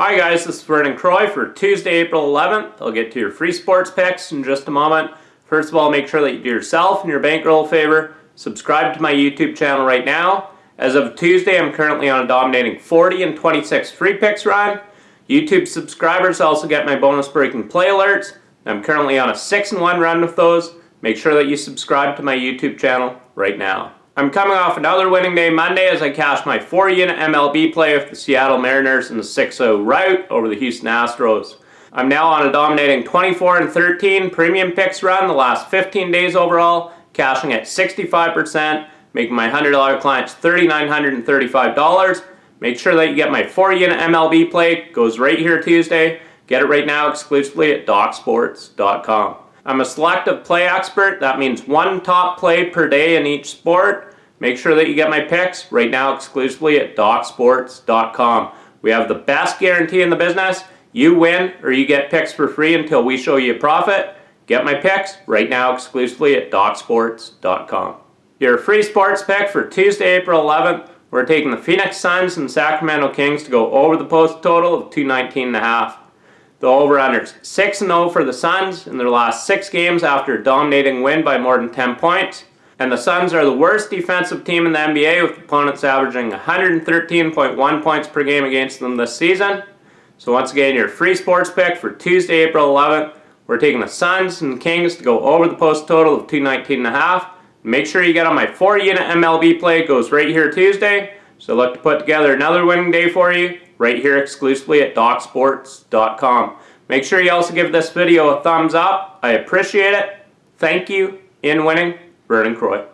Hi guys, this is Vernon Croy for Tuesday, April 11th. I'll get to your free sports picks in just a moment. First of all, make sure that you do yourself and your bankroll a favor. Subscribe to my YouTube channel right now. As of Tuesday, I'm currently on a dominating 40 and 26 free picks run. YouTube subscribers also get my bonus breaking play alerts. I'm currently on a 6 and 1 run with those. Make sure that you subscribe to my YouTube channel right now. I'm coming off another winning day Monday as I cashed my 4-unit MLB play with the Seattle Mariners in the 6-0 rout over the Houston Astros. I'm now on a dominating 24 and 13 premium picks run the last 15 days overall, cashing at 65%, making my $100 clients $3,935. Make sure that you get my 4-unit MLB play, goes right here Tuesday. Get it right now exclusively at DocSports.com. I'm a selective play expert. That means one top play per day in each sport. Make sure that you get my picks right now exclusively at DocSports.com. We have the best guarantee in the business. You win or you get picks for free until we show you a profit. Get my picks right now exclusively at DocSports.com. Your free sports pick for Tuesday, April 11th. We're taking the Phoenix Suns and Sacramento Kings to go over the post total of 219.5. The over-unders 6-0 for the Suns in their last six games after a dominating win by more than 10 points. And the Suns are the worst defensive team in the NBA with opponents averaging 113.1 points per game against them this season. So once again, your free sports pick for Tuesday, April 11th. We're taking the Suns and Kings to go over the post total of 219.5. Make sure you get on my 4-unit MLB play. It goes right here Tuesday. So look to put together another winning day for you right here exclusively at DocSports.com. Make sure you also give this video a thumbs up. I appreciate it. Thank you. In winning, Vernon Croy.